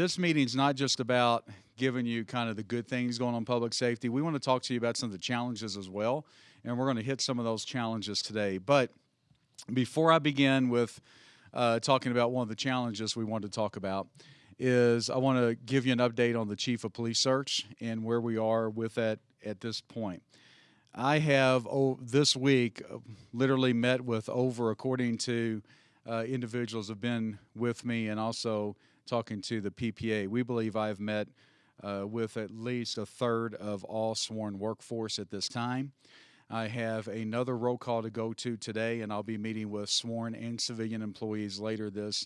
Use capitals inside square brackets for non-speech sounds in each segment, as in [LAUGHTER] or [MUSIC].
this meeting's not just about giving you kind of the good things going on public safety. We want to talk to you about some of the challenges as well, and we're going to hit some of those challenges today. But before I begin with uh, talking about one of the challenges we want to talk about, is I want to give you an update on the chief of police search and where we are with that at this point. I have oh, this week uh, literally met with over, according to uh, individuals have been with me and also talking to the PPA. We believe I've met uh, with at least a third of all sworn workforce at this time. I have another roll call to go to today, and I'll be meeting with sworn and civilian employees later this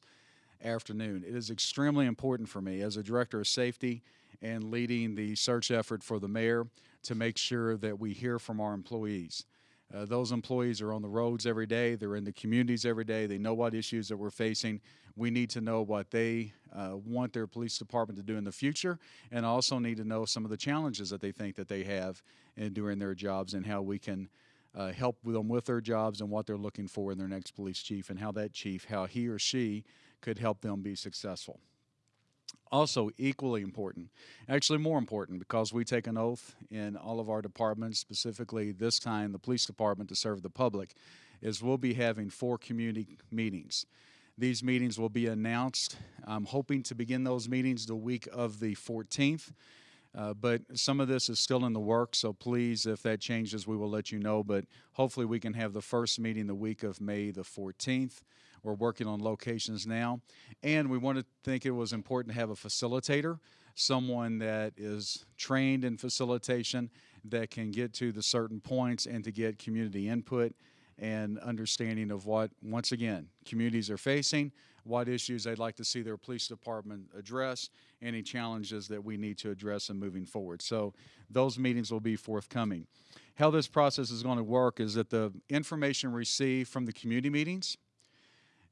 afternoon. It is extremely important for me as a director of safety and leading the search effort for the mayor to make sure that we hear from our employees. Uh, those employees are on the roads every day. They're in the communities every day. They know what issues that we're facing. We need to know what they uh, want their police department to do in the future, and also need to know some of the challenges that they think that they have in doing their jobs and how we can uh, help them with their jobs and what they're looking for in their next police chief and how that chief, how he or she could help them be successful. Also, equally important, actually more important, because we take an oath in all of our departments, specifically this time the police department to serve the public, is we'll be having four community meetings. These meetings will be announced. I'm hoping to begin those meetings the week of the 14th. Uh, but some of this is still in the works, so please, if that changes, we will let you know. But hopefully, we can have the first meeting the week of May the 14th. We're working on locations now. And we want to think it was important to have a facilitator, someone that is trained in facilitation that can get to the certain points and to get community input and understanding of what, once again, communities are facing, what issues they'd like to see their police department address, any challenges that we need to address in moving forward. So those meetings will be forthcoming. How this process is going to work is that the information received from the community meetings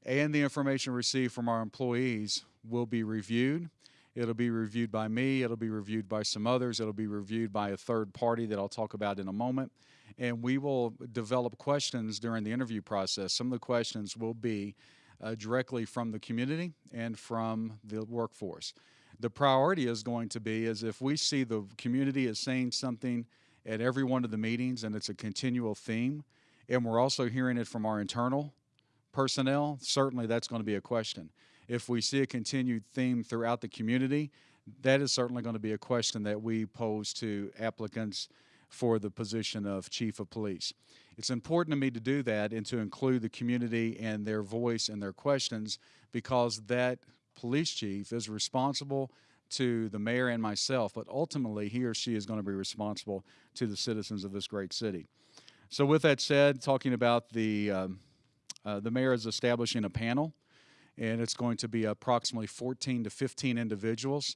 and the information received from our employees will be reviewed. It'll be reviewed by me, it'll be reviewed by some others, it'll be reviewed by a third party that I'll talk about in a moment. And we will develop questions during the interview process. Some of the questions will be uh, directly from the community and from the workforce. The priority is going to be is if we see the community is saying something at every one of the meetings and it's a continual theme, and we're also hearing it from our internal personnel, certainly that's going to be a question. If we see a continued theme throughout the community, that is certainly going to be a question that we pose to applicants for the position of chief of police. It's important to me to do that and to include the community and their voice and their questions because that police chief is responsible to the mayor and myself, but ultimately he or she is going to be responsible to the citizens of this great city. So with that said, talking about the um, uh, the mayor is establishing a panel, and it's going to be approximately 14 to 15 individuals.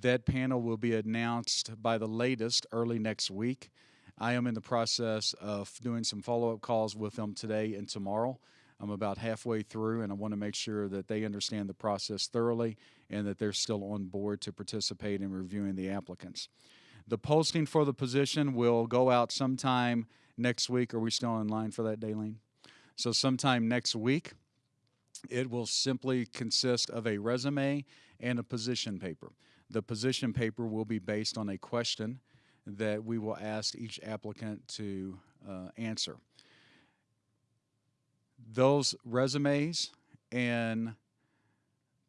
That panel will be announced by the latest early next week. I am in the process of doing some follow-up calls with them today and tomorrow. I'm about halfway through, and I want to make sure that they understand the process thoroughly and that they're still on board to participate in reviewing the applicants. The posting for the position will go out sometime next week. Are we still in line for that, Daelene? So sometime next week, it will simply consist of a resume and a position paper. The position paper will be based on a question that we will ask each applicant to uh, answer. Those resumes and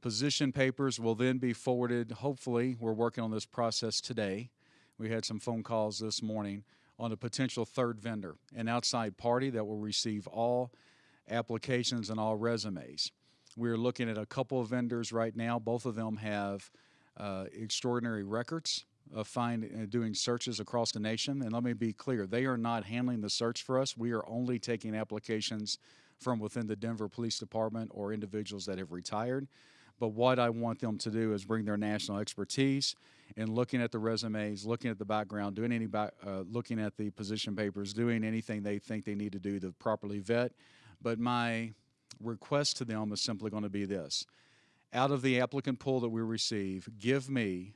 position papers will then be forwarded. Hopefully, we're working on this process today. We had some phone calls this morning on a potential third vendor, an outside party that will receive all applications and all resumes. We're looking at a couple of vendors right now. Both of them have uh, extraordinary records of find, uh, doing searches across the nation. And let me be clear, they are not handling the search for us. We are only taking applications from within the Denver Police Department or individuals that have retired. But what I want them to do is bring their national expertise and looking at the resumes, looking at the background, doing any back, uh, looking at the position papers, doing anything they think they need to do to properly vet. But my request to them is simply going to be this: out of the applicant pool that we receive, give me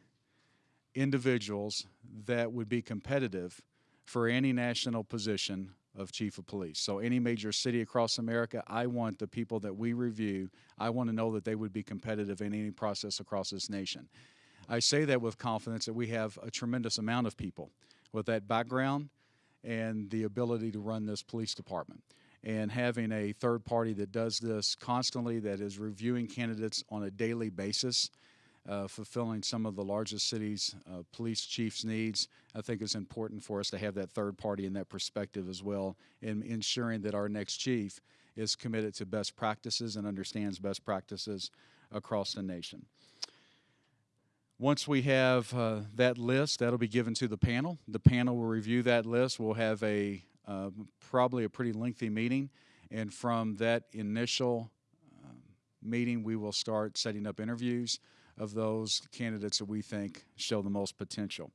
individuals that would be competitive for any national position of chief of police. So any major city across America, I want the people that we review, I want to know that they would be competitive in any process across this nation. I say that with confidence that we have a tremendous amount of people with that background and the ability to run this police department. And having a third party that does this constantly, that is reviewing candidates on a daily basis, uh, fulfilling some of the largest cities' uh, police chiefs' needs. I think it's important for us to have that third party and that perspective as well, in ensuring that our next chief is committed to best practices and understands best practices across the nation. Once we have uh, that list, that'll be given to the panel. The panel will review that list. We'll have a uh, probably a pretty lengthy meeting, and from that initial um, meeting, we will start setting up interviews of those candidates that we think show the most potential.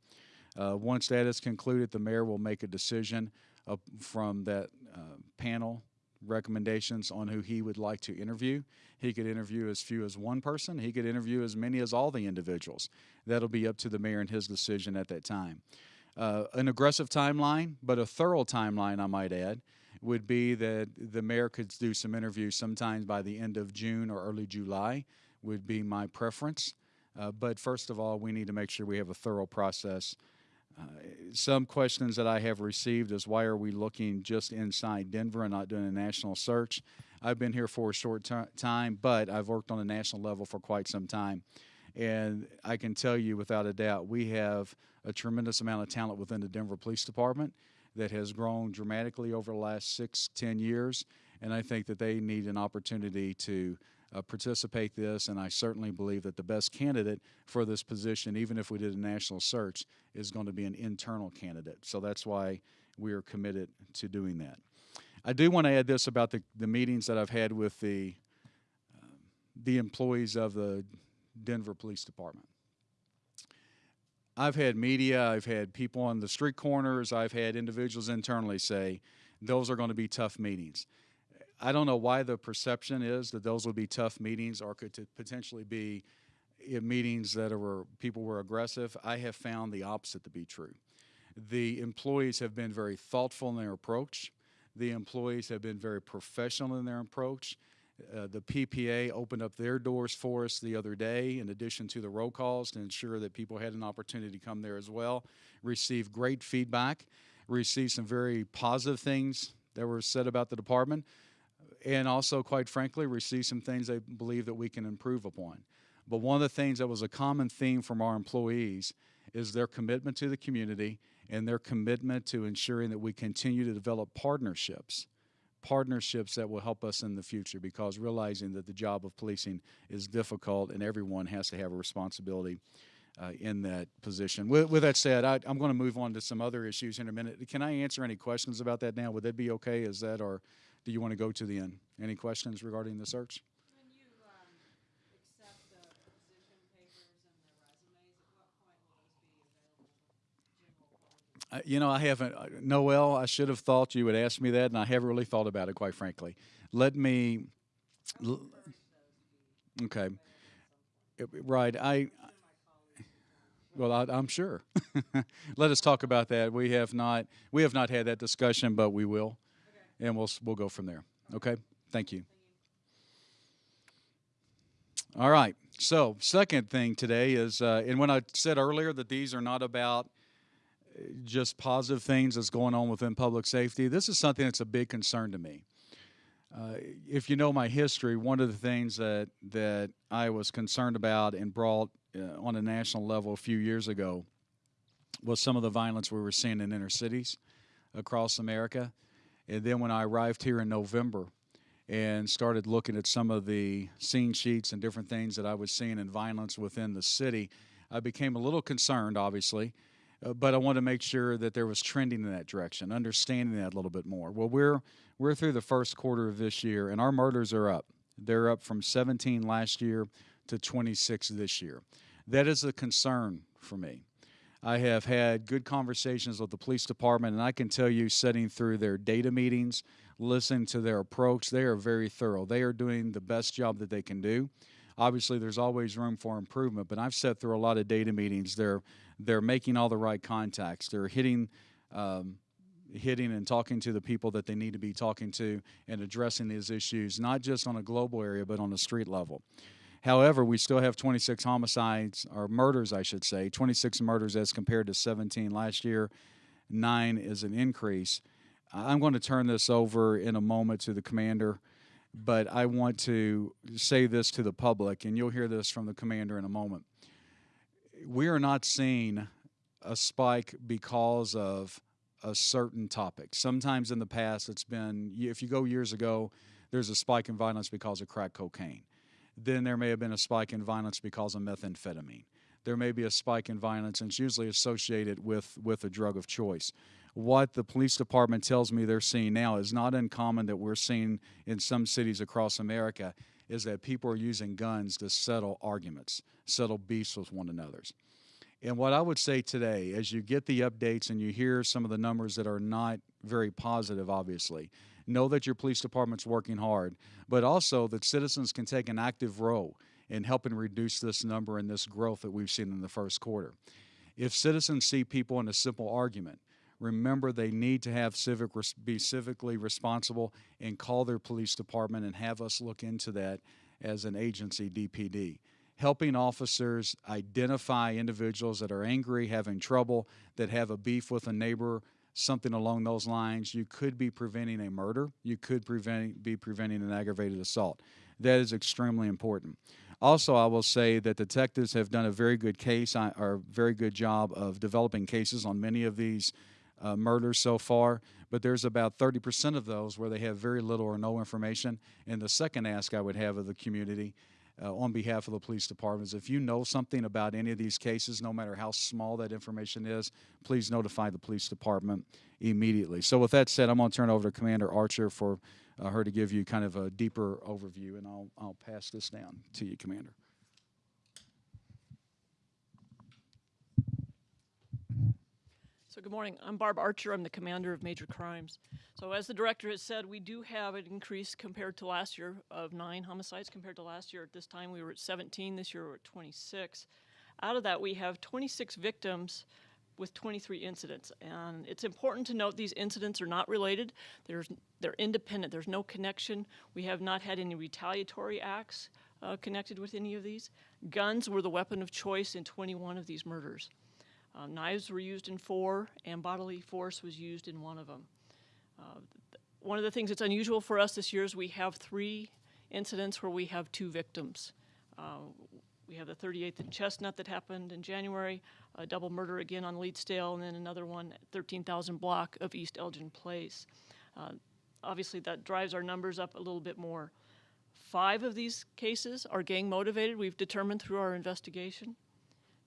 Uh, once that is concluded, the mayor will make a decision from that uh, panel recommendations on who he would like to interview. He could interview as few as one person. He could interview as many as all the individuals. That'll be up to the mayor and his decision at that time. Uh, an aggressive timeline, but a thorough timeline, I might add, would be that the mayor could do some interviews sometimes by the end of June or early July would be my preference. Uh, but first of all, we need to make sure we have a thorough process. Uh, some questions that I have received is why are we looking just inside Denver and not doing a national search? I've been here for a short time, but I've worked on a national level for quite some time. And I can tell you without a doubt, we have a tremendous amount of talent within the Denver Police Department that has grown dramatically over the last six, ten years. And I think that they need an opportunity to uh, participate this, and I certainly believe that the best candidate for this position, even if we did a national search, is going to be an internal candidate. So that's why we are committed to doing that. I do want to add this about the, the meetings that I've had with the uh, the employees of the Denver Police Department. I've had media, I've had people on the street corners, I've had individuals internally say those are going to be tough meetings. I don't know why the perception is that those would be tough meetings or could potentially be eh, meetings that are people were aggressive. I have found the opposite to be true. The employees have been very thoughtful in their approach. The employees have been very professional in their approach. Uh, the PPA opened up their doors for us the other day, in addition to the roll calls, to ensure that people had an opportunity to come there as well. Received great feedback, received some very positive things that were said about the department and also, quite frankly, receive some things they believe that we can improve upon. But one of the things that was a common theme from our employees is their commitment to the community and their commitment to ensuring that we continue to develop partnerships, partnerships that will help us in the future because realizing that the job of policing is difficult and everyone has to have a responsibility uh, in that position. With, with that said, I, am going to move on to some other issues in a minute. Can I answer any questions about that now? Would that be okay? Is that or do you want to go to the end? Any questions regarding the search? When you um, accept the position papers and the resumes, at what point will those be available to general public? Uh, you know, I haven't, uh, Noel, I should have thought you would ask me that, and I haven't really thought about it, quite frankly. Let me, okay. Uh, Right, I, well, I, I'm sure. [LAUGHS] Let us talk about that. We have not, we have not had that discussion, but we will and we'll we'll go from there. Okay. Thank you. All right. So, second thing today is, uh, and when I said earlier that these are not about uh, just positive things that's going on within public safety, this is something that's a big concern to me. Uh, if you know my history, one of the things that that I was concerned about and brought uh, on a national level a few years ago was some of the violence we were seeing in inner cities across America. And then when I arrived here in November and started looking at some of the scene sheets and different things that I was seeing in violence within the city, I became a little concerned, obviously, uh, but I wanted to make sure that there was trending in that direction, understanding that a little bit more. Well, we're we're through the first quarter of this year, and our murders are up. They're up from 17 last year to 26 this year. That is a concern for me. I have had good conversations with the police department, and I can tell you, sitting through their data meetings, listening to their approach, they are very thorough. They are doing the best job that they can do. Obviously, there's always room for improvement, but I've sat through a lot of data meetings. They're they're making all the right contacts. They're hitting um, hitting and talking to the people that they need to be talking to and addressing these issues, not just on a global area, but on a street level. However, we still have 26 homicides, or murders, I should say, 26 murders as compared to 17 last year. Nine is an increase. I'm going to turn this over in a moment to the commander, but I want to say this to the public, and you'll hear this from the commander in a moment. We are not seeing a spike because of a certain topic. Sometimes in the past, it's been, if you go years ago, there's a spike in violence because of crack cocaine. Then there may have been a spike in violence because of methamphetamine. There may be a spike in violence, and it's usually associated with, with a drug of choice. What the police department tells me they're seeing now is not uncommon that we're seeing in some cities across America is that people are using guns to settle arguments, settle beefs with one another's. And what I would say today, as you get the updates and you hear some of the numbers that are not very positive, obviously, know that your police department's working hard, but also that citizens can take an active role in helping reduce this number and this growth that we've seen in the first quarter. If citizens see people in a simple argument, remember they need to have civic be civically responsible and call their police department and have us look into that as an agency DPD helping officers identify individuals that are angry, having trouble, that have a beef with a neighbor, something along those lines, you could be preventing a murder. You could prevent, be preventing an aggravated assault. That is extremely important. Also, I will say that detectives have done a very good case uh, or very good job of developing cases on many of these uh, murders so far, but there's about 30% of those where they have very little or no information. And the second ask I would have of the community uh, on behalf of the police departments. If you know something about any of these cases, no matter how small that information is, please notify the police department immediately. So, with that said, I'm going to turn over to Commander Archer for uh, her to give you kind of a deeper overview, and I'll, I'll pass this down to you, Commander. So good morning. I'm Barb Archer. I'm the commander of major crimes. So as the director has said, we do have an increase compared to last year of nine homicides compared to last year. At this time, we were at 17. This year, we're at 26. Out of that, we have 26 victims with 23 incidents. And it's important to note these incidents are not related. There's, they're independent. There's no connection. We have not had any retaliatory acts uh, connected with any of these. Guns were the weapon of choice in 21 of these murders. Uh, knives were used in four, and bodily force was used in one of them. Uh, one of the things that's unusual for us this year is we have three incidents where we have two victims. Uh, we have the 38th and Chestnut that happened in January, a double murder again on Leedsdale, and then another one at 13,000 block of East Elgin Place. Uh, obviously, that drives our numbers up a little bit more. Five of these cases are gang motivated, we've determined through our investigation.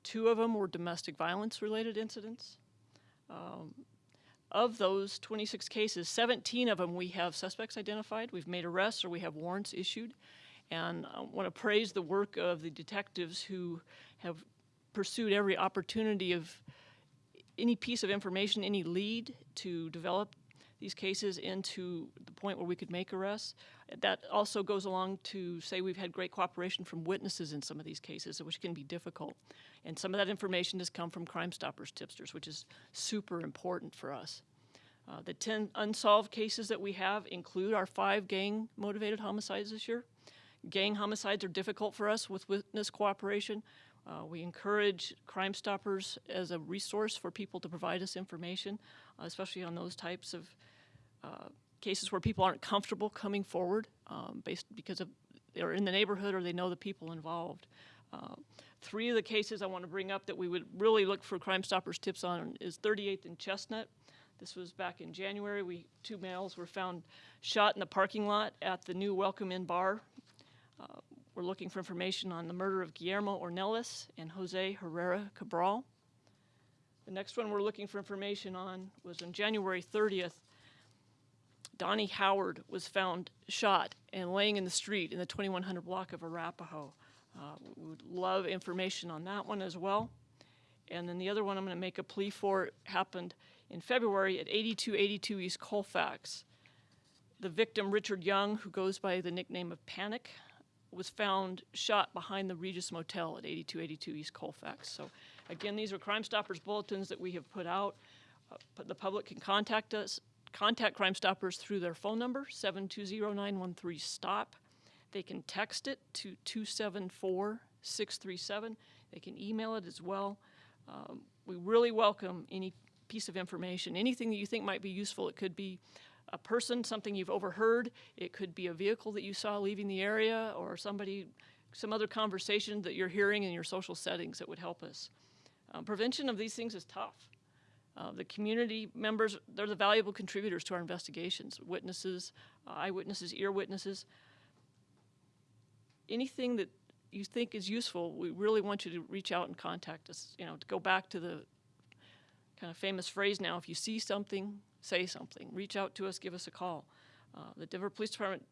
Two of them were domestic violence related incidents. Um, of those 26 cases, 17 of them we have suspects identified, we've made arrests, or we have warrants issued. And I want to praise the work of the detectives who have pursued every opportunity of any piece of information, any lead to develop these cases into the point where we could make arrests. That also goes along to say we've had great cooperation from witnesses in some of these cases, which can be difficult. And some of that information has come from Crime Stoppers tipsters, which is super important for us. Uh, the 10 unsolved cases that we have include our five gang motivated homicides this year. Gang homicides are difficult for us with witness cooperation. Uh, we encourage Crime Stoppers as a resource for people to provide us information, uh, especially on those types of uh, cases where people aren't comfortable coming forward um, based because of they're in the neighborhood or they know the people involved. Uh, three of the cases I want to bring up that we would really look for Crime Stoppers tips on is 38th and Chestnut. This was back in January. We two males were found shot in the parking lot at the new Welcome Inn bar. Uh, we're looking for information on the murder of Guillermo Ornelas and Jose Herrera Cabral. The next one we're looking for information on was on January 30th. Donnie Howard was found shot and laying in the street in the 2100 block of Arapahoe. Uh, we would love information on that one as well. And then the other one I'm going to make a plea for happened in February at 8282 East Colfax. The victim, Richard Young, who goes by the nickname of Panic, was found shot behind the Regis Motel at 8282 East Colfax. So, again, these are Crime Stoppers bulletins that we have put out. Uh, the public can contact us, contact Crime Stoppers through their phone number, 720-913-STOP. They can text it to 274-637. They can email it as well. Um, we really welcome any piece of information, anything that you think might be useful. It could be a person, something you've overheard. It could be a vehicle that you saw leaving the area or somebody, some other conversation that you're hearing in your social settings that would help us. Um, prevention of these things is tough. Uh, the community members, they're the valuable contributors to our investigations, witnesses, uh, eyewitnesses, ear witnesses. Anything that you think is useful, we really want you to reach out and contact us. You know, to go back to the kind of famous phrase now, if you see something, say something. Reach out to us, give us a call. Uh, the Denver Police Department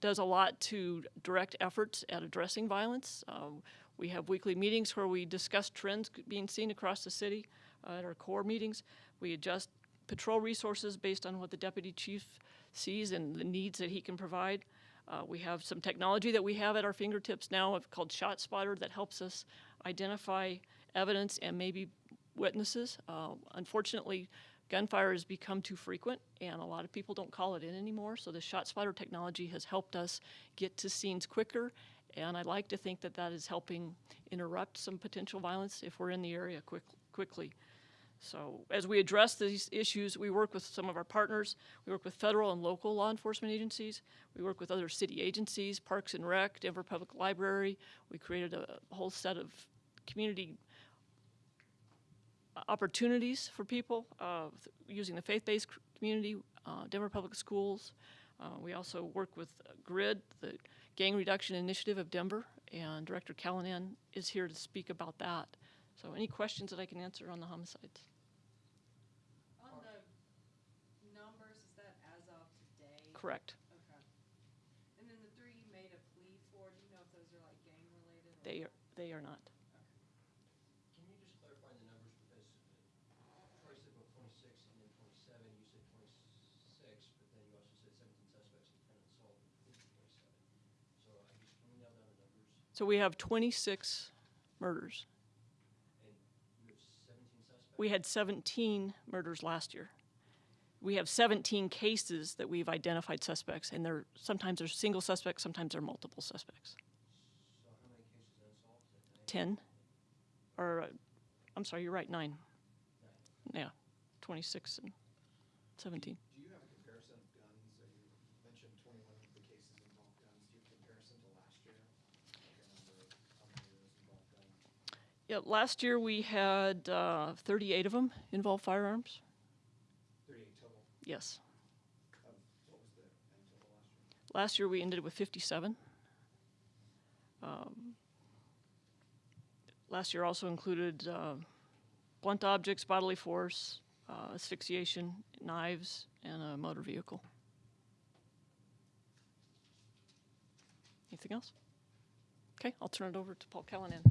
does a lot to direct efforts at addressing violence. Um, we have weekly meetings where we discuss trends being seen across the city uh, at our core meetings. We adjust patrol resources based on what the deputy chief sees and the needs that he can provide. Uh, we have some technology that we have at our fingertips now called Shot Spotter that helps us identify evidence and maybe witnesses. Uh, unfortunately, gunfire has become too frequent, and a lot of people don't call it in anymore. So the Shot Spotter technology has helped us get to scenes quicker, and I'd like to think that that is helping interrupt some potential violence if we're in the area quick, quickly. So as we address these issues, we work with some of our partners. We work with federal and local law enforcement agencies. We work with other city agencies, Parks and Rec, Denver Public Library. We created a whole set of community opportunities for people uh, using the faith-based community, uh, Denver Public Schools. Uh, we also work with GRID, the Gang Reduction Initiative of Denver, and Director Callanan is here to speak about that. So any questions that I can answer on the homicides? On the numbers, is that as of today? Correct. Okay. And then the three you made a plea for, do you know if those are like gang related? or They are, they are not. Can you just clarify the numbers, because Troy said about twenty-six and then twenty-seven, you said twenty-six, but then you also said seventeen suspects and ten assault, twenty-seven. So I just, can we nail down the numbers? So we have 26 murders. And you have seventeen suspects? We had 17 murders last year. We have 17 cases that we've identified suspects, and they're, sometimes they're single suspects, sometimes they're multiple suspects. So how many cases of assault? Is that nine? 10, or, uh, I'm sorry, you're right, nine. Yeah, 26 and 17. Do you have a comparison of guns? So you mentioned twenty-one of the cases involved guns. Do you have a comparison to last year? Like a number of how many of those involved guns? Yeah, last year we had uh, 38 of them involve firearms. Yes. of, what was the last year? Last year we ended with 57. Um, last year also included uh, blunt objects, bodily force, uh, asphyxiation, knives, and a motor vehicle. Anything else? Okay, I'll turn it over to Paul Callanan.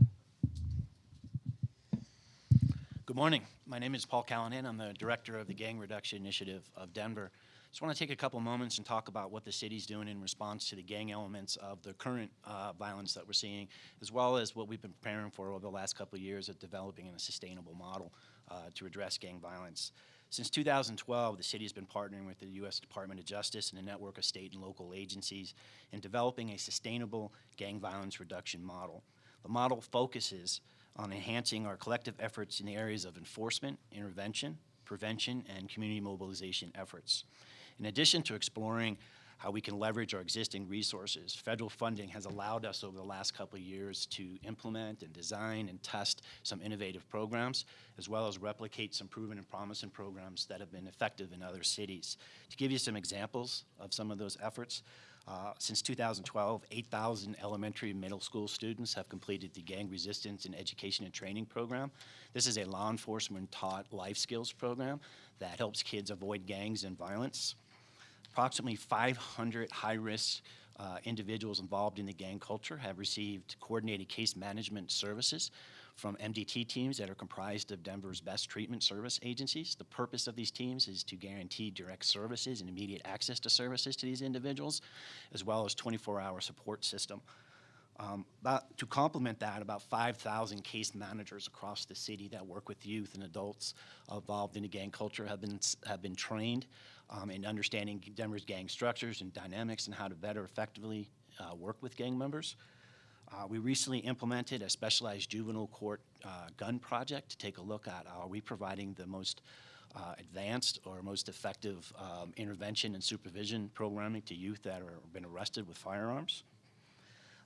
Good morning. My name is Paul Callanan. I'm the director of the Gang Reduction Initiative of Denver. Just want to take a couple moments and talk about what the city's doing in response to the gang elements of the current uh, violence that we're seeing, as well as what we've been preparing for over the last couple of years of developing a sustainable model uh, to address gang violence. Since 2012, the city has been partnering with the U.S. Department of Justice and a network of state and local agencies in developing a sustainable gang violence reduction model. The model focuses on enhancing our collective efforts in the areas of enforcement, intervention, prevention, and community mobilization efforts. In addition to exploring how we can leverage our existing resources, federal funding has allowed us over the last couple of years to implement and design and test some innovative programs, as well as replicate some proven and promising programs that have been effective in other cities. To give you some examples of some of those efforts, uh, Since 2012, 8,000 elementary and middle school students have completed the Gang Resistance and Education and Training Program. This is a law enforcement taught life skills program that helps kids avoid gangs and violence. Approximately 500 high-risk uh, individuals involved in the gang culture have received coordinated case management services from MDT teams that are comprised of Denver's best treatment service agencies. The purpose of these teams is to guarantee direct services and immediate access to services to these individuals, as well as 24-hour support system. Um, about, to complement that, about 5,000 case managers across the city that work with youth and adults involved in the gang culture have been, have been trained um, in understanding Denver's gang structures and dynamics and how to better effectively uh, work with gang members. Uh, we recently implemented a specialized juvenile court uh, gun project to take a look at are we providing the most uh, advanced or most effective um, intervention and supervision programming to youth that are been arrested with firearms.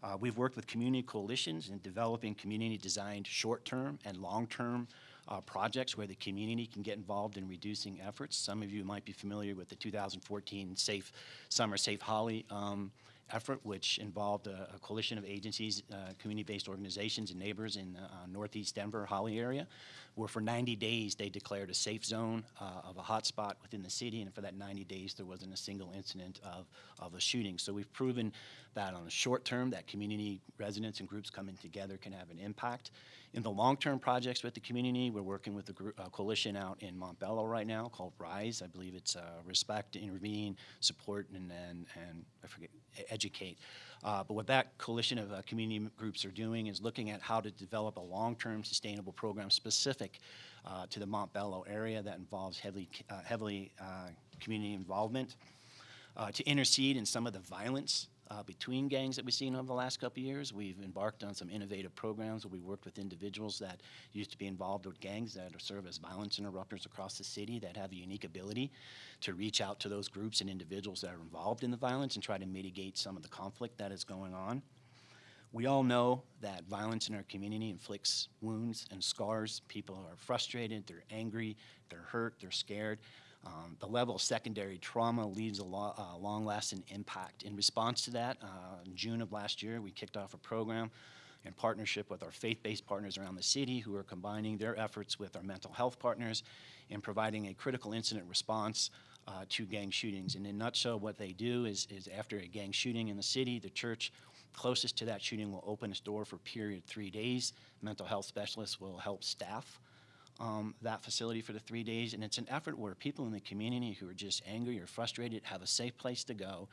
Uh, we've worked with community coalitions in developing community-designed short-term and long-term uh, projects where the community can get involved in reducing efforts. Some of you might be familiar with the 2014 Safe Summer Safe Holly um, effort, which involved a, a coalition of agencies, uh, community-based organizations, and neighbors in the uh, northeast Denver, Holly area, where for 90 days they declared a safe zone uh, of a hotspot within the city, and for that 90 days there wasn't a single incident of, of a shooting. So we've proven that on the short term, that community residents and groups coming together can have an impact. In the long-term projects with the community, we're working with a, group, a coalition out in Montbello right now called RISE. I believe it's uh, Respect, Intervene, Support, and, and, and I forget, Educate. Uh, but what that coalition of uh, community groups are doing is looking at how to develop a long-term sustainable program specific uh, to the Montbello area that involves heavily, uh, heavily uh, community involvement uh, to intercede in some of the violence uh, between gangs that we've seen over the last couple years. We've embarked on some innovative programs where we worked with individuals that used to be involved with gangs that serve as violence interrupters across the city that have a unique ability to reach out to those groups and individuals that are involved in the violence and try to mitigate some of the conflict that is going on. We all know that violence in our community inflicts wounds and scars. People are frustrated, they're angry, they're hurt, they're scared. Um, the level of secondary trauma leaves a lo- uh, long lasting impact. In response to that, uh, in June of last year, we kicked off a program in partnership with our faith based partners around the city who are combining their efforts with our mental health partners in providing a critical incident response uh, to gang shootings. And in a nutshell, what they do is, is after a gang shooting in the city, the church closest to that shooting will open its door for a period three days. Mental health specialists will help staff um, that facility for the three days. And it's an effort where people in the community who are just angry or frustrated have a safe place to go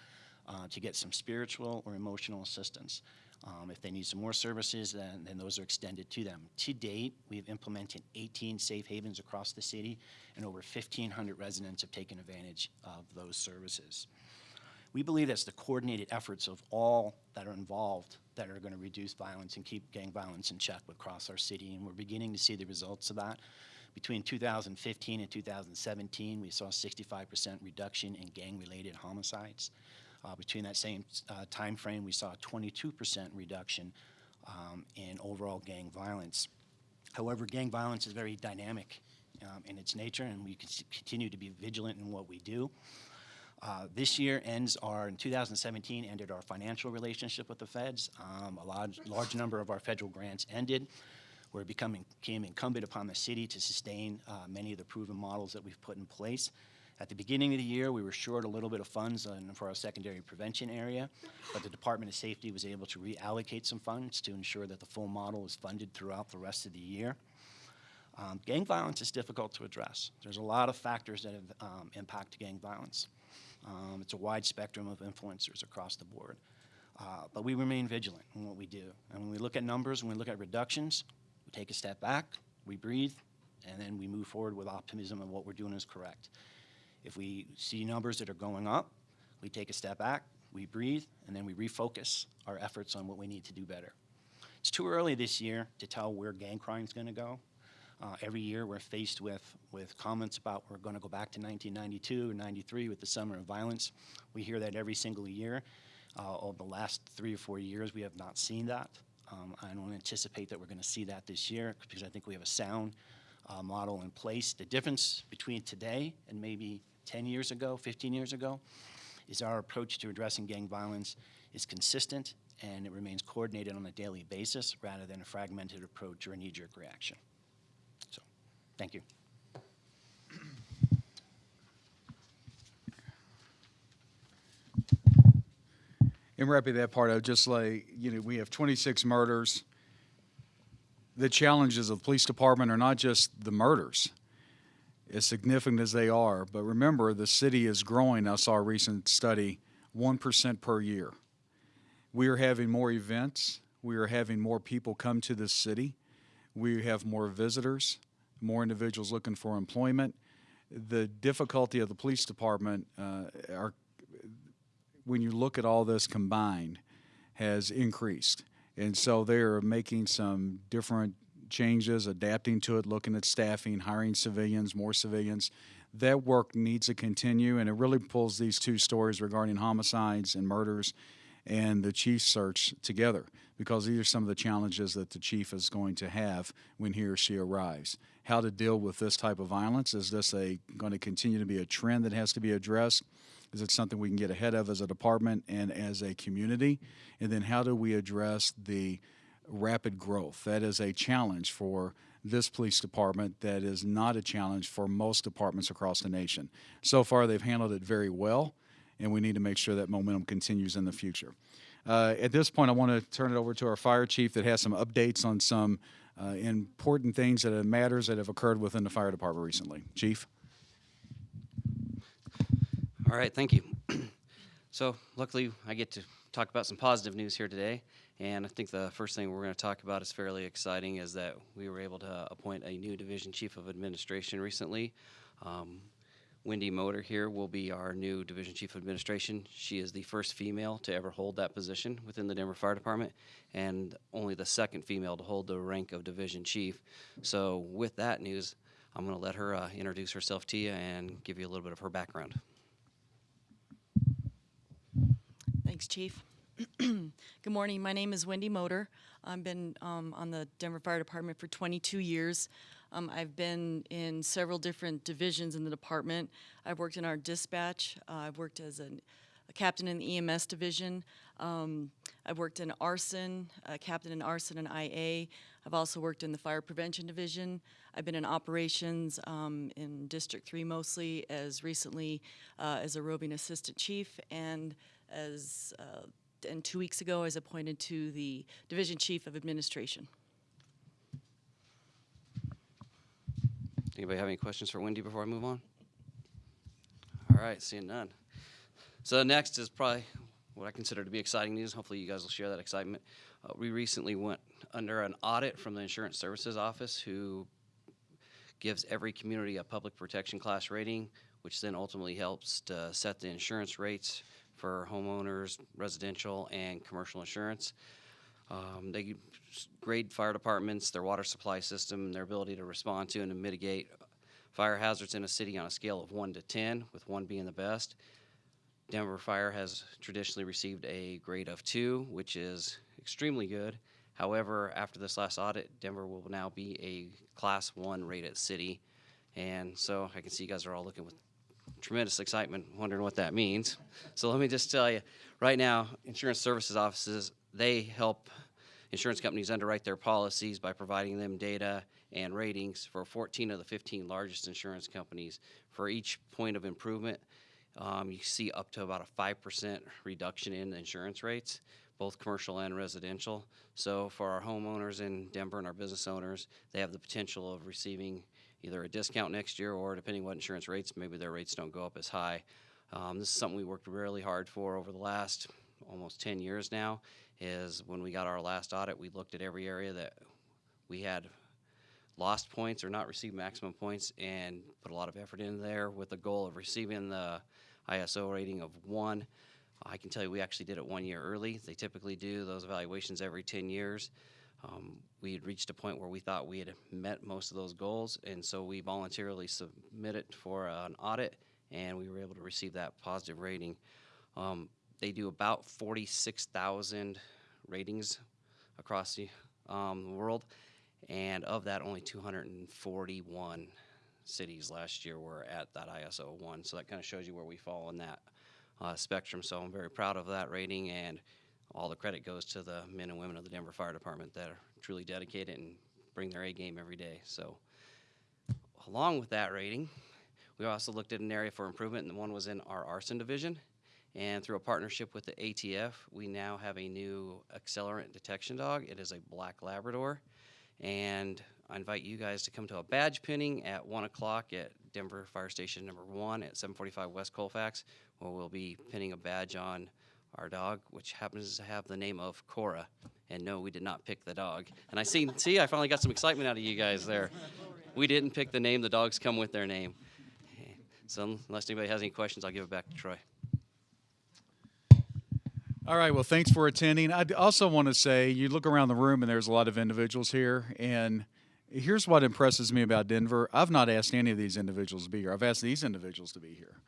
uh, to get some spiritual or emotional assistance. Um, if they need some more services, then, then those are extended to them. To date, we've implemented 18 safe havens across the city, and over 1,500 residents have taken advantage of those services. We believe that's the coordinated efforts of all that are involved that are going to reduce violence and keep gang violence in check across our city, and we're beginning to see the results of that. Between 2015 and 2017, we saw a 65% reduction in gang-related homicides. Uh, between that same uh, time frame, we saw a 22% reduction um, in overall gang violence. However, gang violence is very dynamic um, in its nature, and we continue to be vigilant in what we do. Uh, This year ends our, in 2017, ended our financial relationship with the feds. Um, A large, large number of our federal grants ended. We're becoming, became incumbent upon the city to sustain uh, many of the proven models that we've put in place. At the beginning of the year, we were short a little bit of funds on- for our secondary prevention area, but the Department of Safety was able to reallocate some funds to ensure that the full model is funded throughout the rest of the year. Um, gang violence is difficult to address. There's a lot of factors that have, um, impact gang violence. Um, it's a wide spectrum of influencers across the board. Uh, but we remain vigilant in what we do. And when we look at numbers, when we look at reductions, we take a step back, we breathe, and then we move forward with optimism and what we're doing is correct. If we see numbers that are going up, we take a step back, we breathe, and then we refocus our efforts on what we need to do better. It's too early this year to tell where gang crime is going to go. Uh, every year, we're faced with, with comments about we're going to go back to 1992 or 93 with the summer of violence. We hear that every single year. Uh, over the last three or four years, we have not seen that. Um, I don't anticipate that we're going to see that this year because I think we have a sound uh, model in place. The difference between today and maybe 10 years ago, 15 years ago, is our approach to addressing gang violence is consistent and it remains coordinated on a daily basis rather than a fragmented approach or a knee-jerk reaction. Thank you. In wrapping that part, I would just like, you know, we have 26 murders. The challenges of the police department are not just the murders, as significant as they are, but remember, the city is growing. I saw a recent study, 1% per year. We are having more events We are having more people come to this city. We have more visitors, more individuals looking for employment. The difficulty of the police department uh, are when you look at all this combined, has increased. And so they are making some different changes, adapting to it, looking at staffing, hiring civilians, more civilians. That work needs to continue, and it really pulls these two stories regarding homicides and murders and the chief search together because these are some of the challenges that the chief is going to have when he or she arrives. How to deal with this type of violence? Is this a going to continue to be a trend that has to be addressed? Is it something we can get ahead of as a department and as a community? And then how do we address the rapid growth? That is a challenge for this police department that is not a challenge for most departments across the nation. So far, they've handled it very well, and we need to make sure that momentum continues in the future. Uh, at this point, I want to turn it over to our fire chief that has some updates on some uh, important things that have matters that have occurred within the fire department recently. Chief? All right, thank you. [CLEARS THROAT] so, luckily, I get to talk about some positive news here today. And I think the first thing we're going to talk about is fairly exciting is that we were able to appoint a new division chief of administration recently. Um, Wendy Motor here will be our new division chief of administration. She is the first female to ever hold that position within the Denver Fire Department and only the second female to hold the rank of division chief. So, with that news, I'm going to let her uh, introduce herself to you and give you a little bit of her background. Thanks, Chief. [CLEARS THROAT] Good morning. My name is Wendy Motor. I've been um, on the Denver Fire Department for 22 years. Um, I've been in several different divisions in the department. I've worked in our dispatch. Uh, I've worked as an, a captain in the EMS division. Um, I've worked in arson, a captain in arson and IA. I've also worked in the fire prevention division. I've been in operations um, in District 3 mostly, as recently uh, as a roving assistant chief, and as uh, and two weeks ago, I was appointed to the division chief of administration. Anybody have any questions for Wendy before I move on? All right, seeing none. So next is probably what I consider to be exciting news. Hopefully you guys will share that excitement. Uh, we recently went under an audit from the Insurance Services Office who gives every community a public protection class rating, which then ultimately helps to set the insurance rates for homeowners, residential, and commercial insurance. Um, they grade fire departments, their water supply system, their ability to respond to and to mitigate fire hazards in a city on a scale of 1 to 10, with 1 being the best. Denver Fire has traditionally received a grade of 2, which is extremely good. However, after this last audit, Denver will now be a Class 1 rated city. And so I can see you guys are all looking with tremendous excitement, wondering what that means. So let me just tell you, right now, insurance services offices, they help insurance companies underwrite their policies by providing them data and ratings for 14 of the 15 largest insurance companies. For each point of improvement, um, you see up to about a 5% reduction in insurance rates, both commercial and residential. So for our homeowners in Denver and our business owners, they have the potential of receiving either a discount next year or depending what insurance rates, maybe their rates don't go up as high. Um, this is something we worked really hard for over the last almost 10 years now is when we got our last audit, we looked at every area that we had lost points or not received maximum points and put a lot of effort in there with the goal of receiving the ISO rating of one. I can tell you we actually did it one year early. They typically do those evaluations every 10 years. Um, we had reached a point where we thought we had met most of those goals, and so we voluntarily submitted for an audit, and we were able to receive that positive rating. Um, they do about 46,000 ratings across the um, world, and of that, only 241 cities last year were at that ISO 1. So that kind of shows you where we fall in that uh, spectrum. So I'm very proud of that rating, and all the credit goes to the men and women of the Denver Fire Department that are truly dedicated and bring their A game every day. So, along with that rating, we also looked at an area for improvement, and the one was in our arson division. And through a partnership with the ATF, we now have a new accelerant detection dog. It is a black Labrador. And I invite you guys to come to a badge pinning at 1 o'clock at Denver Fire Station number 1 at 745 West Colfax, where we'll be pinning a badge on our dog, which happens to have the name of Cora. And no, we did not pick the dog. And I see, see, I finally got some excitement out of you guys there. We didn't pick the name. The dogs come with their name. So unless anybody has any questions, I'll give it back to Troy. All right. Well, thanks for attending. I also want to say you look around the room and there's a lot of individuals here. And here's what impresses me about Denver I've not asked any of these individuals to be here, I've asked these individuals to be here.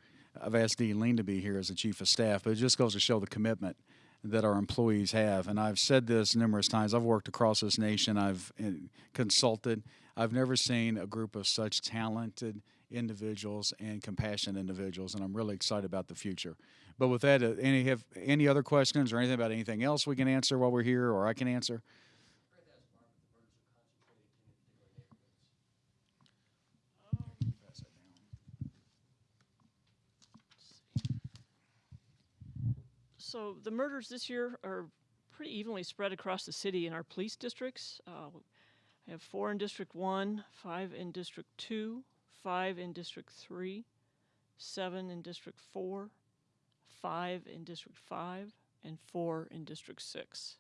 I've asked Daelene to be here as the chief of staff, but it just goes to show the commitment that our employees have. And I've said this numerous times. I've worked across this nation, I've uh, consulted. I've never seen a group of such talented individuals and compassionate individuals, and I'm really excited about the future. But with that, uh, any have any other questions or anything about anything else we can answer while we're here, or I can answer? So the murders this year are pretty evenly spread across the city in our police districts. Uh, I have four in District 1, five in District 2, five in District 3, seven in District 4, five in District 5, and four in District 6.